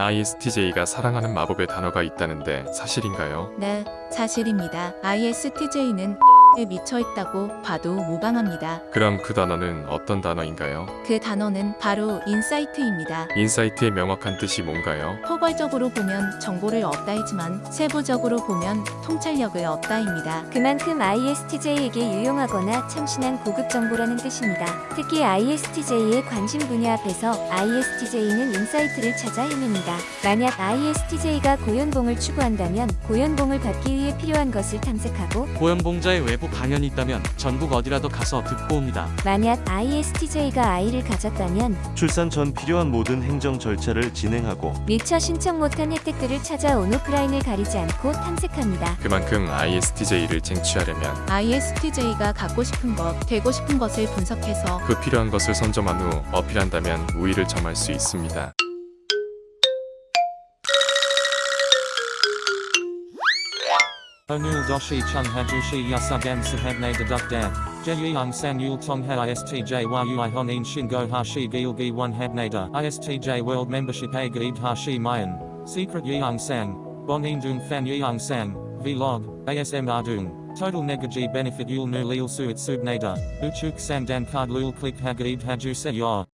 ISTJ가 사랑하는 마법의 단어가 있다는데 사실인가요? 네, 사실입니다. ISTJ는 에 미쳐 있다고 봐도 무방합니다. 그럼 그 단어는 어떤 단어인가요? 그 단어는 바로 insight입니다. insight의 명확한 뜻이 뭔가요? 포괄적으로 보면 정보를 얻다이지만 세부적으로 보면 통찰력을 얻다입니다. 그만큼 ISTJ에게 유용하거나 참신한 고급 정보라는 뜻입니다. 특히 ISTJ의 관심 분야 앞에서 ISTJ는 insight를 찾아 헤맵니다. 만약 ISTJ가 고연봉을 추구한다면 고연봉을 받기 위해 필요한 것을 탐색하고 고연봉자의 외부 강연이 있다면 전국 어디라도 가서 듣고 옵니다. 만약 ISTJ가 아이를 가졌다면 출산 전 필요한 모든 행정 절차를 진행하고 미처 신청 못한 혜택들을 찾아 온 오프라인을 가리지 않고 탐색합니다. 그만큼 ISTJ를 쟁취하려면 ISTJ가 갖고 싶은 것, 되고 싶은 것을 분석해서 그 필요한 것을 선점한 후 어필한다면 우위를 점할 수 있습니다. Onul doshi chung hajushi yasugam sahabne deduk dan. Jeyang sang yul tong ha istj yui honin shingo hashi gilgi one habnada. Istj world membership a gaib hashi mayan. Secret yang sang. Bonin dung fan yang sang. Vlog. ASM ardung. Total negaji benefit yul nu lil suit subnada. Uchuk sang dan card lul click hagaib haju se yor.